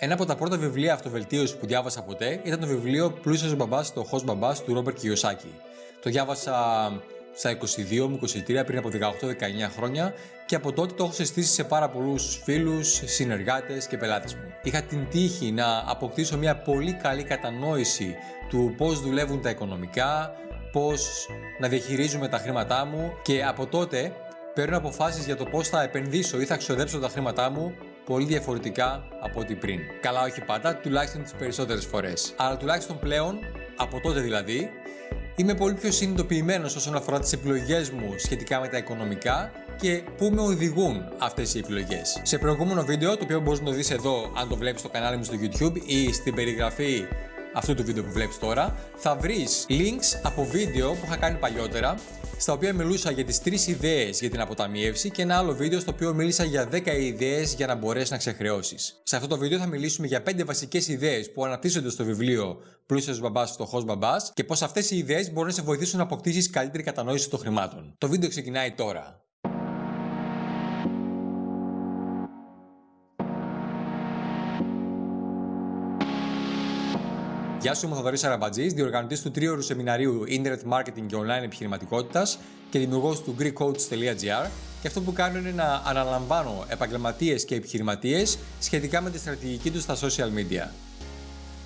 Ένα από τα πρώτα βιβλία αυτοβελτίωσης που διάβασα ποτέ ήταν το βιβλίο Πλούσιος Μπαμπάς, το Χος Μπαμπάς του Ρόμπερτ Κιωσάκη. Το διάβασα στα 22 μου 23 πριν από 18-19 χρόνια και από τότε το έχω συστήσει σε πάρα πολλούς φίλους, συνεργάτες και πελάτες μου. Είχα την τύχη να αποκτήσω μια πολύ καλή κατανόηση του πώς δουλεύουν τα οικονομικά, πώς να διαχειρίζουμε τα χρήματά μου και από τότε παίρνω αποφάσεις για το πώς θα επενδύσω ή θα ξοδέψω τα χρήματά μου πολύ διαφορετικά από ό,τι πριν. Καλά, όχι πάντα, τουλάχιστον τις περισσότερες φορές. Αλλά τουλάχιστον πλέον, από τότε δηλαδή, είμαι πολύ πιο συνειδητοποιημένος όσον αφορά τις επιλογές μου σχετικά με τα οικονομικά και πού με οδηγούν αυτές οι επιλογές. Σε προηγούμενο βίντεο, το οποίο μπορείς να το δεις εδώ, αν το βλέπεις στο κανάλι μου στο YouTube ή στην περιγραφή αυτού του βίντεο που βλέπεις τώρα, θα βρεις links από βίντεο που είχα κάνει παλιότερα, στα οποία μιλούσα για τις τρεις ιδέες για την αποταμίευση και ένα άλλο βίντεο στο οποίο μίλησα για 10 ιδέες για να μπορέσεις να ξεχρεώσεις. Σε αυτό το βίντεο θα μιλήσουμε για 5 βασικές ιδέες που αναπτύσσονται στο βιβλίο Πλούσιος μπαμπάς, φτωχός μπαμπάς και πώς αυτές οι ιδέες μπορούν να σε βοηθήσουν να αποκτήσεις καλύτερη κατανόηση των χρημάτων. Το βίντεο ξεκινάει τώρα. Γεια σου, είμαι ο Θοδωρής Αραμπατζής, διοργανωτής του τρίωρου σεμιναρίου Internet Marketing και Online Επιχειρηματικότητας και δημιουργός του GreekCoach.gr. Και αυτό που κάνω είναι να αναλαμβάνω επαγγελματίες και επιχειρηματίες σχετικά με τη στρατηγική τους στα social media.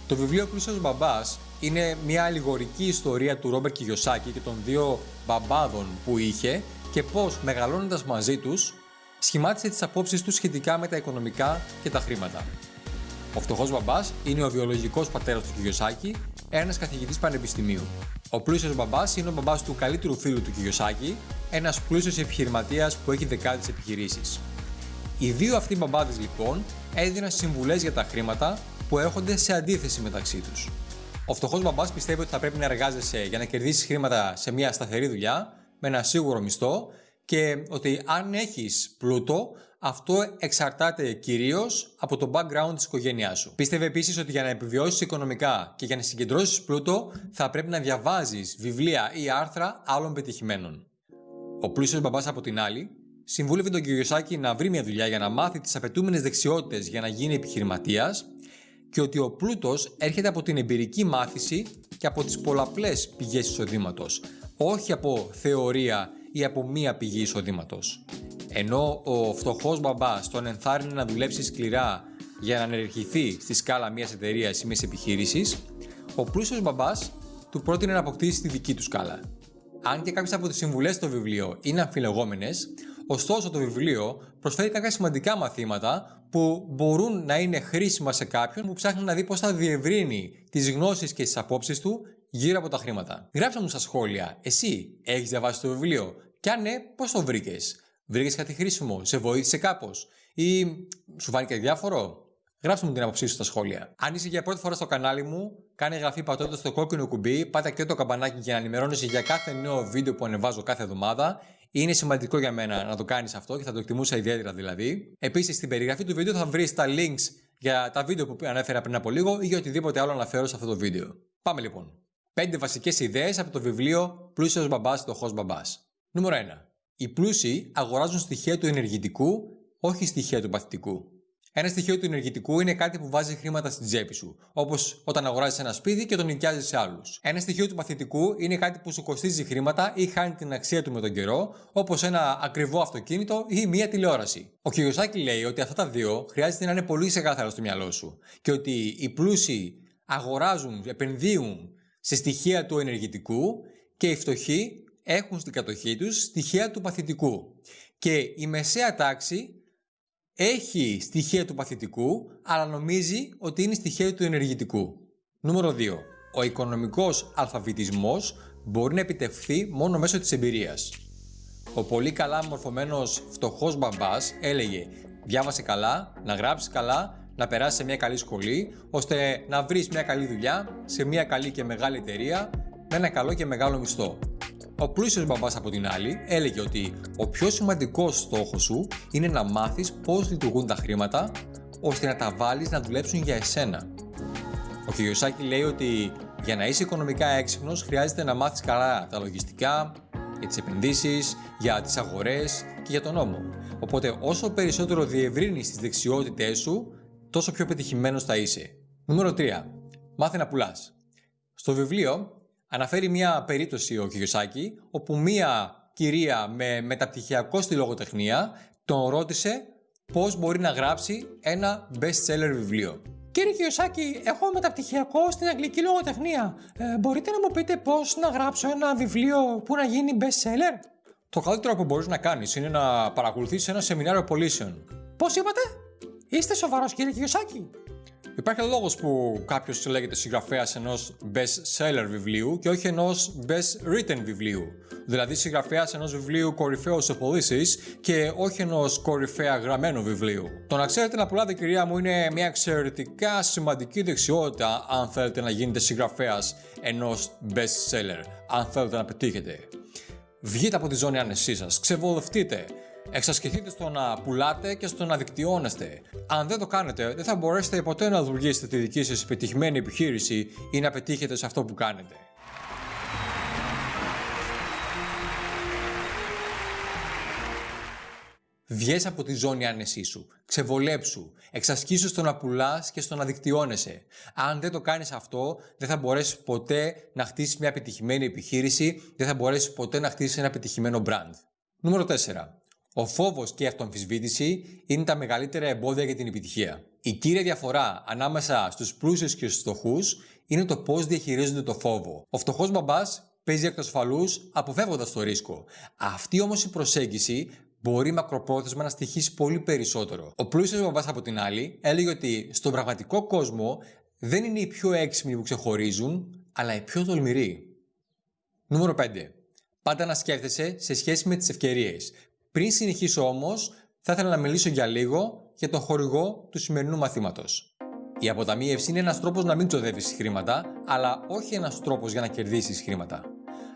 Το βιβλίο Πλούσιο Μπαμπάς είναι μια αλληγορική ιστορία του Ρόμπερ Κιγιοσάκη και των δύο μπαμπάδων που είχε και πώς μεγαλώνοντας μαζί τους σχημάτισε τις απόψεις τους σχετικά με τα οικονομικά και τα χρήματα. Ο φτωχός μπαμπάς είναι ο βιολογικός πατέρας του Κιγιοσάκη, ένας καθηγητής πανεπιστημίου. Ο πλούσιος μπαμπάς είναι ο μπαμπάς του καλύτερου φίλου του Κιγιοσάκη, ένας πλούσιος επιχειρηματίας που έχει δεκάδες επιχειρήσεις. Οι δύο αυτοί μπαμπάδες λοιπόν έδιναν συμβουλές για τα χρήματα που έρχονται σε αντίθεση μεταξύ τους. Ο φτωχός μπαμπάς πιστεύει ότι θα πρέπει να εργάζεσαι για να κερδίσεις χρήματα σε μια σταθερή δουλειά, με ένα σίγουρο μισθό και ότι αν έχεις πλούτο, αυτό εξαρτάται κυρίως από το background της οικογένειάς σου. Πίστευε επίσης ότι για να επιβιώσεις οικονομικά και για να συγκεντρώσεις πλούτο, θα πρέπει να διαβάζεις βιβλία ή άρθρα άλλων πετυχημένων. Ο πλούσιος μπαμπάς από την άλλη, συμβούλευε τον Κυριοσάκη να βρει μια δουλειά για να μάθει τις απαιτούμενες δεξιότητες για να γίνει επιχειρηματίας και ότι ο πλούτος έρχεται από την εμπειρική μάθηση και από τις πολλαπλές πηγές εισοδήματος, όχι από θεωρία ή από μία πηγή εισοδήματος. Ενώ ο φτωχός μπαμπάς τον ενθάρρυνε να δουλέψει σκληρά για να ανερχηθεί στη σκάλα μιας εταιρείας ή μιας επιχείρησης, ο πλούσιος μπαμπάς του πρότεινε να αποκτήσει τη δική του σκάλα. Αν και κάποιες από τις συμβουλές στο βιβλίο είναι αμφιλεγόμενες, ωστόσο το βιβλίο προσφέρει κάποια σημαντικά μαθήματα που μπορούν να είναι χρήσιμα σε κάποιον που ψάχνει να δει πώς θα διευρύνει τις γνώσεις και τις απόψεις του γύρω από τα χρήματα. Γράψτε μου στα σχόλια, εσύ έχεις διαβάσει το βιβλίο; Και αν ναι, πώς το βρήκες; Βρήκες κάτι χρήσιμο, σε βοήθησε κάπως ή σου φάνηκε διάφορο; Γράψτε μου την άποψή σου στα σχόλια. Αν είσαι για πρώτη φορά στο κανάλι μου, κάνε εγγραφή πατώντας το κόκκινο κουμπί, πάτε και το καμπανάκι για να ενημερώνεσαι για κάθε νέο βίντεο που ανεβάζω κάθε εβδομάδα. Είναι σημαντικό για μένα να το κάνεις αυτό και θα το εκτιμούσα ιδιαίτερα δηλαδή. Επίσης, στην περιγραφή του βίντεο θα βρεις τα links για τα βίντεο που ανέφερα πριν από λίγο ή για οτιδήποτε άλλο αναφέρω σε αυτό το βίντεο. Πάμε λοιπόν. 5 βασικές ιδέες από το βιβλίο Πλούσιος μπαμπάς, φτωχό μπαμπάς. Νούμερο 1. Οι πλούσιοι αγοράζουν στοιχεία του ενεργητικού, όχι στοιχεία του παθητικού. Ένα στοιχείο του ενεργητικού είναι κάτι που βάζει χρήματα στην τσέπη σου, όπως όταν αγοράζεις ένα σπίτι και τον νοικιάζεις σε άλλους. Ένα στοιχείο του παθητικού είναι κάτι που σου κοστίζει χρήματα ή χάνει την αξία του με τον καιρό, όπως ένα ακριβό αυτοκίνητο ή μία τηλεόραση. Ο Κιωσάκη λέει ότι αυτά τα δύο χρειάζεται να είναι πολύ ξεκάθαρα στο μυαλό σου και ότι οι πλούσιοι αγοράζουν, επενδύουν σε στοιχεία του ενεργητικού και οι φτωχοί έχουν στην κατοχή τους στοιχεία του παθητικού. Και η μεσαία τάξη έχει στοιχεία του παθητικού, αλλά νομίζει ότι είναι στοιχεία του ενεργητικού. Νούμερο 2. Ο οικονομικός αλφαβητισμός μπορεί να επιτευχθεί μόνο μέσω της εμπειρίας. Ο πολύ καλά μορφωμένος φτωχός μπαμπάς έλεγε «Διάβασε καλά, να γράψεις καλά, να περάσεις σε μια καλή σχολή, ώστε να βρεις μια καλή δουλειά σε μια καλή και μεγάλη εταιρεία με ένα καλό και μεγάλο μισθό. Ο πλούσιος μπαμπάς από την άλλη έλεγε ότι ο πιο σημαντικός στόχος σου είναι να μάθεις πώς λειτουργούν τα χρήματα ώστε να τα βάλεις να δουλέψουν για εσένα. Ο Κιωσάκη λέει ότι για να είσαι οικονομικά έξυπνος χρειάζεται να μάθεις καλά τα λογιστικά, για τις επενδύσεις, για τις αγορές και για τον νόμο. Οπότε όσο περισσότερο διευρύνεις τις δεξιότητές σου, τόσο πιο πετυχημένος θα είσαι. Νούμερο 3. Μάθε να πουλάς. Στο βιβλίο αναφέρει μια περίπτωση ο Κιωσάκη όπου μια κυρία με μεταπτυχιακό στη λογοτεχνία τον ρώτησε πώς μπορεί να γράψει ένα best-seller βιβλίο. Κύριε Κιωσάκη, έχω μεταπτυχιακό στην αγγλική λογοτεχνία. Ε, μπορείτε να μου πείτε πώς να γράψω ένα βιβλίο που να γίνει best-seller? Το καλύτερο που μπορείς να κάνεις είναι να παρακολουθήσεις ένα σεμινάριο πωλήσεων. Πώς είπατε; Είστε σοβαρός κύριε Κιωσάκη; Υπάρχει λόγος που κάποιος λέγεται συγγραφέας ενός best seller βιβλίου και όχι ενός best written βιβλίου. Δηλαδή συγγραφέας ενός βιβλίου κορυφαίου σε πωλήσει και όχι ενός κορυφαία γραμμένου βιβλίου. Το να ξέρετε να πουλάτε, κυρία μου, είναι μια εξαιρετικά σημαντική δεξιότητα αν θέλετε να γίνετε συγγραφέας ενός best seller. Αν θέλετε να πετύχετε. Βγείτε από τη ζώνη άνεσής σας, ξεβολευτείτε, Εξασκηθείτε στο να πουλάτε και στο να δικτυώνεστε. Αν δεν το κάνετε, δεν θα μπορέσετε ποτέ να δημιουργήσετε τη δική σας επιτυχημένη επιχείρηση ή να πετύχετε σε αυτό που κάνετε. Βγες από τη ζώνη άνεσής σου. Ξεβολέψου. Εξασκήσου στο να πουλάς και στο να δικτυώνεσαι. Αν δεν το κάνεις αυτό, δεν θα μπορέσεις ποτέ να χτίσεις μια επιτυχημένη επιχείρηση, δεν θα μπορέσεις ποτέ να χτίσεις ένα επιτυχημένο brand. Νούμερο 4. Ο φόβος και η αυτοαμφισβήτηση είναι τα μεγαλύτερα εμπόδια για την επιτυχία. Η κύρια διαφορά ανάμεσα στους πλούσιους και στους φτωχούς είναι το πώς διαχειρίζονται το φόβο. Ο φτωχός μπαμπάς παίζει εκ ασφαλού αποφεύγοντας το ρίσκο. Αυτή όμως η προσέγγιση μπορεί μακροπρόθεσμα να στοιχήσει πολύ περισσότερο. Ο πλούσιος μπαμπάς, από την άλλη, έλεγε ότι στον πραγματικό κόσμο δεν είναι οι πιο έξυπνοι που ξεχωρίζουν, αλλά οι πιο τολμηροί. Νούμερο 5. Πάντα να σκέφτεσαι σε σχέση με τις ευκαιρίες. Πριν συνεχίσω όμως, θα ήθελα να μιλήσω για λίγο για τον χορηγό του σημερινού μαθήματος. Η αποταμίευση είναι ένας τρόπος να μην ξοδεύει χρήματα, αλλά όχι ένας τρόπος για να κερδίσεις χρήματα.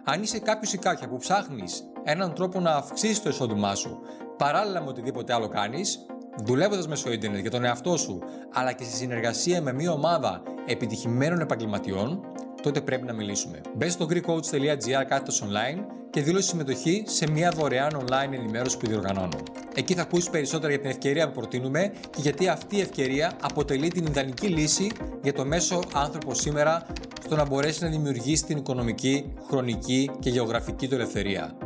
Αν είσαι κάποιος ή κάποια που ψάχνεις έναν τρόπο να αυξήσεις το εισόδημά σου, παράλληλα με οτιδήποτε άλλο κάνεις, δουλεύοντας μέσω Ιντερνετ για τον εαυτό σου, αλλά και σε συνεργασία με μια ομάδα επιτυχημένων επαγγελματιών, τότε πρέπει να μιλήσουμε. Μπε στο greekcoach.gr κάθετος online και δήλωσε συμμετοχή σε μια δωρεάν online ενημέρωση που διοργανώνω. Εκεί θα ακούσεις περισσότερα για την ευκαιρία που προτείνουμε και γιατί αυτή η ευκαιρία αποτελεί την ιδανική λύση για το μέσο άνθρωπο σήμερα στο να μπορέσει να δημιουργήσει την οικονομική, χρονική και γεωγραφική του ελευθερία.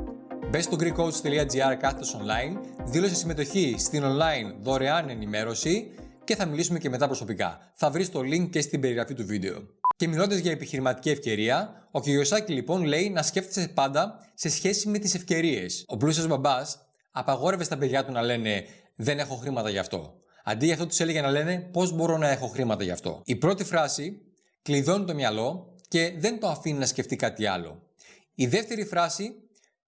Μπε στο greekcoach.gr κάθετος online, δήλωσε συμμετοχή στην online δωρεάν ενημέρωση και θα μιλήσουμε και μετά προσωπικά. Θα βρεις το link και στην περιγραφή του βίντεο. Και μιλώντας για επιχειρηματική ευκαιρία, ο Κιωσάκη λοιπόν λέει να σκέφτεσαι πάντα σε σχέση με τις ευκαιρίες. Ο πλούσιος μπαμπάς απαγόρευε στα παιδιά του να λένε Δεν έχω χρήματα γι' αυτό. Αντί για αυτό τους έλεγε να λένε Πώς μπορώ να έχω χρήματα γι' αυτό. Η πρώτη φράση κλειδώνει το μυαλό και δεν το αφήνει να σκεφτεί κάτι άλλο. Η δεύτερη φράση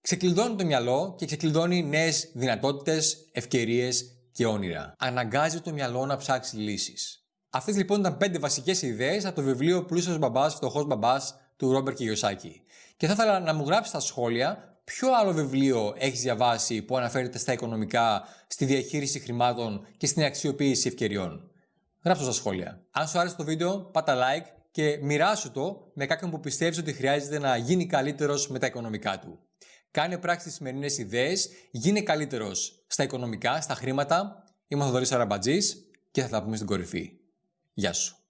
ξεκλειδώνει το μυαλό και ξεκλειδώνει νέες δυνατότητες, ευκαιρίες και όνειρα. Αναγκάζει το μυαλό να ψάξει λύσεις. Αυτές λοιπόν ήταν πέντε βασικές ιδέες από το βιβλίο Πλούσιος Μπαμπάς, Φτωχός Μπαμπάς του Ρόμπερ Κιγιοσάκη. Και θα ήθελα να μου γράψει στα σχόλια ποιο άλλο βιβλίο έχεις διαβάσει που αναφέρεται στα οικονομικά, στη διαχείριση χρημάτων και στην αξιοποίηση ευκαιριών. Γράψτε στα σχόλια. Αν σου άρεσε το βίντεο, πάτα like και μοιράσου το με κάποιον που πιστεύεις ότι χρειάζεται να γίνει καλύτερος με τα οικονομικά του. Κάνε πράξη τι σημερινές ιδέες, γίνε καλύτερος στα οικονομικά, στα χρήματα. Είμαι ο Θοδωρής Αραμπατζής και θα τα πούμε στην κορυφή. Γεια σου.